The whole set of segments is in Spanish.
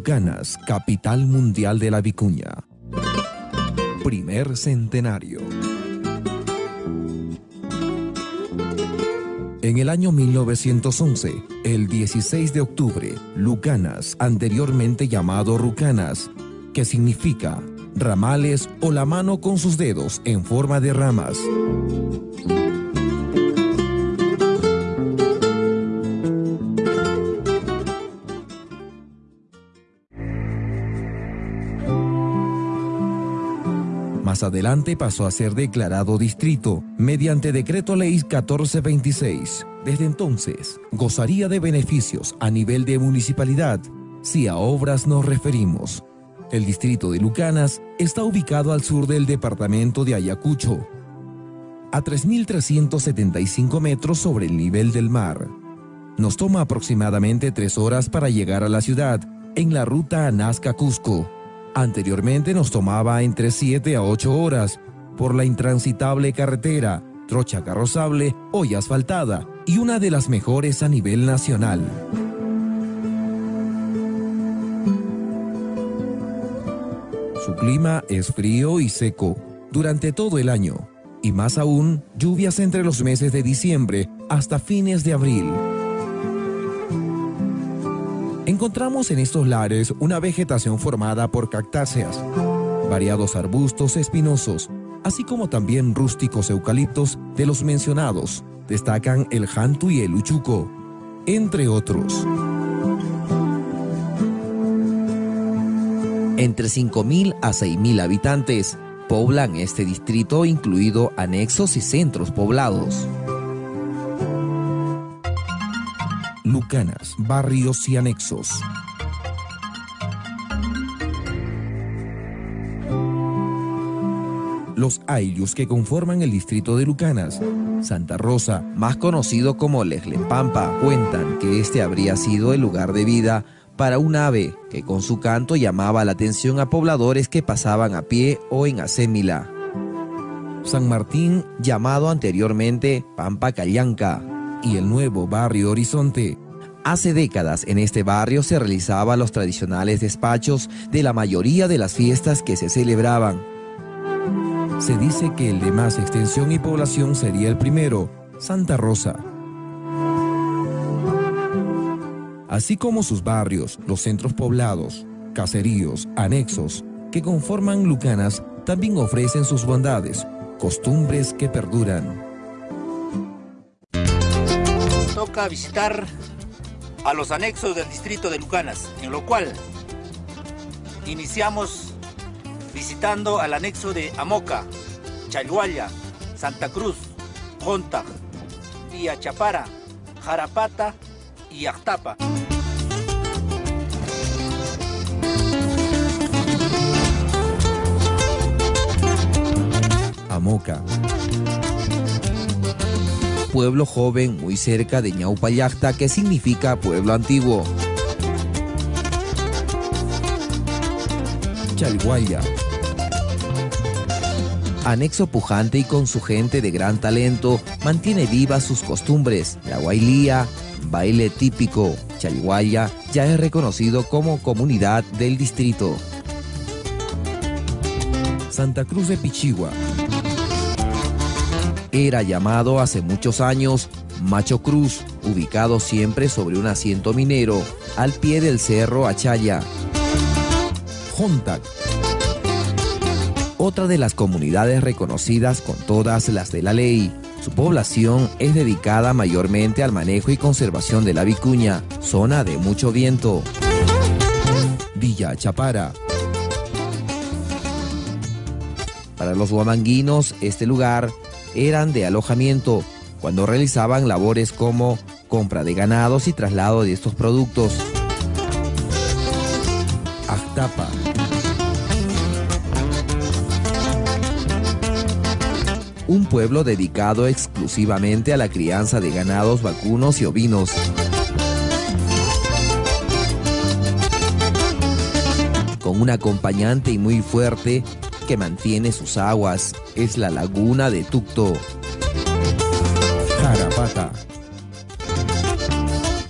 Lucanas, capital mundial de la vicuña. Primer centenario. En el año 1911, el 16 de octubre, Lucanas, anteriormente llamado Rucanas, que significa ramales o la mano con sus dedos en forma de ramas. Más adelante pasó a ser declarado distrito mediante decreto ley 1426. Desde entonces, gozaría de beneficios a nivel de municipalidad si a obras nos referimos. El distrito de Lucanas está ubicado al sur del departamento de Ayacucho, a 3.375 metros sobre el nivel del mar. Nos toma aproximadamente tres horas para llegar a la ciudad en la ruta Nazca-Cusco Anteriormente nos tomaba entre 7 a 8 horas por la intransitable carretera, trocha carrozable, hoy asfaltada y una de las mejores a nivel nacional. Su clima es frío y seco durante todo el año, y más aún lluvias entre los meses de diciembre hasta fines de abril. Encontramos en estos lares una vegetación formada por cactáceas, variados arbustos espinosos, así como también rústicos eucaliptos de los mencionados. Destacan el jantu y el uchuco, entre otros. Entre 5.000 a 6.000 habitantes poblan este distrito, incluido anexos y centros poblados. Lucanas, barrios y anexos. Los ayllus que conforman el distrito de Lucanas, Santa Rosa, más conocido como Lejlepampa, cuentan que este habría sido el lugar de vida para un ave que con su canto llamaba la atención a pobladores que pasaban a pie o en acémila. San Martín, llamado anteriormente Pampa Callanca, y el nuevo barrio Horizonte. Hace décadas en este barrio se realizaban los tradicionales despachos de la mayoría de las fiestas que se celebraban. Se dice que el de más extensión y población sería el primero, Santa Rosa. Así como sus barrios, los centros poblados, caseríos, anexos, que conforman Lucanas, también ofrecen sus bondades, costumbres que perduran. Visitar a los anexos del distrito de Lucanas, en lo cual iniciamos visitando al anexo de Amoca, Chayhuaya, Santa Cruz, Jontag, Chapara, Jarapata y Actapa. Amoca pueblo joven muy cerca de Ñaupayacta que significa pueblo antiguo. Chalguaya. Anexo pujante y con su gente de gran talento, mantiene vivas sus costumbres. La guailía, baile típico. Chalguaya ya es reconocido como comunidad del distrito. Santa Cruz de Pichigua era llamado hace muchos años Macho Cruz, ubicado siempre sobre un asiento minero, al pie del cerro Achaya. Hontac. Otra de las comunidades reconocidas con todas las de la ley. Su población es dedicada mayormente al manejo y conservación de la vicuña, zona de mucho viento. Villa Chapara. Para los guamanguinos, este lugar eran de alojamiento cuando realizaban labores como compra de ganados y traslado de estos productos. Actapa. Un pueblo dedicado exclusivamente a la crianza de ganados vacunos y ovinos. Con un acompañante y muy fuerte que mantiene sus aguas es la laguna de Tucto. Jarapata.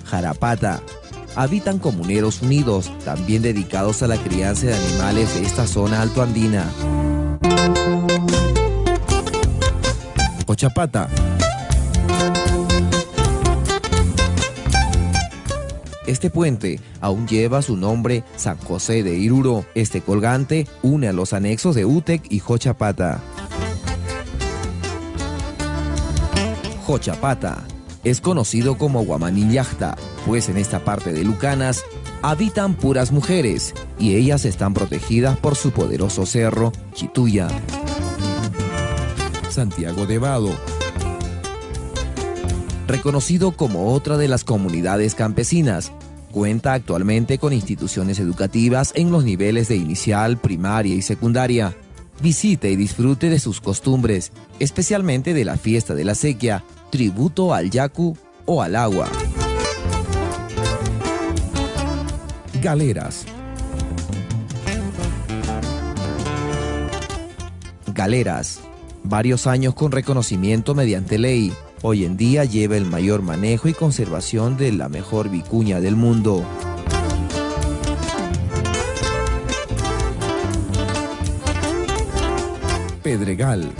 Jarapata, habitan comuneros unidos, también dedicados a la crianza de animales de esta zona altoandina. Cochapata. Este puente aún lleva su nombre San José de Iruro. Este colgante une a los anexos de Utec y Jochapata. Jochapata es conocido como Guamanillachta, pues en esta parte de Lucanas habitan puras mujeres y ellas están protegidas por su poderoso cerro Chituya. Santiago de Vado. Reconocido como otra de las comunidades campesinas, cuenta actualmente con instituciones educativas en los niveles de inicial, primaria y secundaria. Visite y disfrute de sus costumbres, especialmente de la fiesta de la sequía, tributo al yacu o al agua. Galeras. Galeras. Varios años con reconocimiento mediante ley. Hoy en día lleva el mayor manejo y conservación de la mejor vicuña del mundo. Pedregal.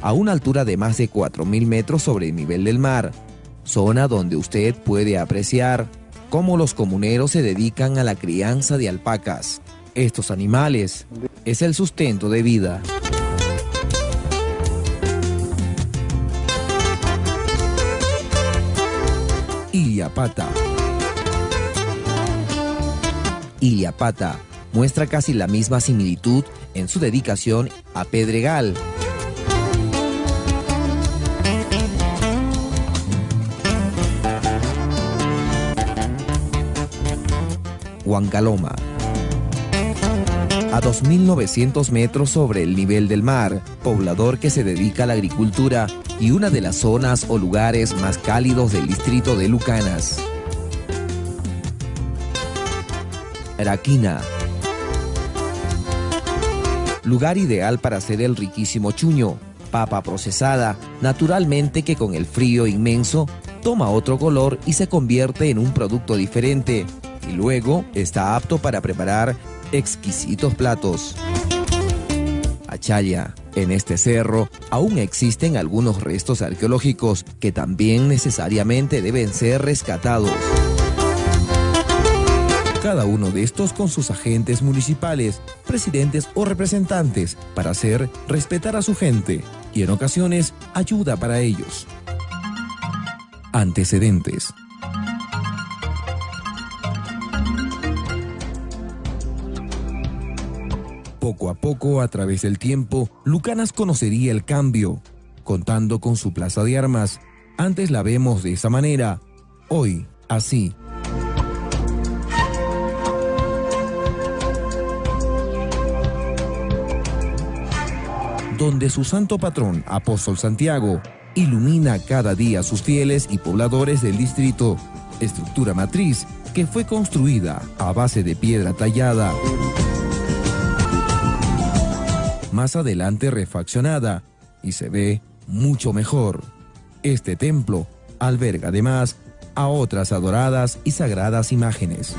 A una altura de más de 4.000 metros sobre el nivel del mar, zona donde usted puede apreciar cómo los comuneros se dedican a la crianza de alpacas. Estos animales es el sustento de vida. Iliapata. Iliapata muestra casi la misma similitud en su dedicación a Pedregal. Huancaloma. A 2.900 metros sobre el nivel del mar, poblador que se dedica a la agricultura y una de las zonas o lugares más cálidos del distrito de Lucanas. Araquina. Lugar ideal para hacer el riquísimo chuño, papa procesada, naturalmente que con el frío inmenso toma otro color y se convierte en un producto diferente, y luego está apto para preparar exquisitos platos. Achaya. En este cerro aún existen algunos restos arqueológicos que también necesariamente deben ser rescatados. Cada uno de estos con sus agentes municipales, presidentes o representantes para hacer respetar a su gente y en ocasiones ayuda para ellos. Antecedentes. Poco a poco, a través del tiempo, Lucanas conocería el cambio, contando con su plaza de armas. Antes la vemos de esa manera, hoy así. Donde su santo patrón, Apóstol Santiago, ilumina cada día a sus fieles y pobladores del distrito. Estructura matriz que fue construida a base de piedra tallada más adelante refaccionada y se ve mucho mejor. Este templo alberga además a otras adoradas y sagradas imágenes.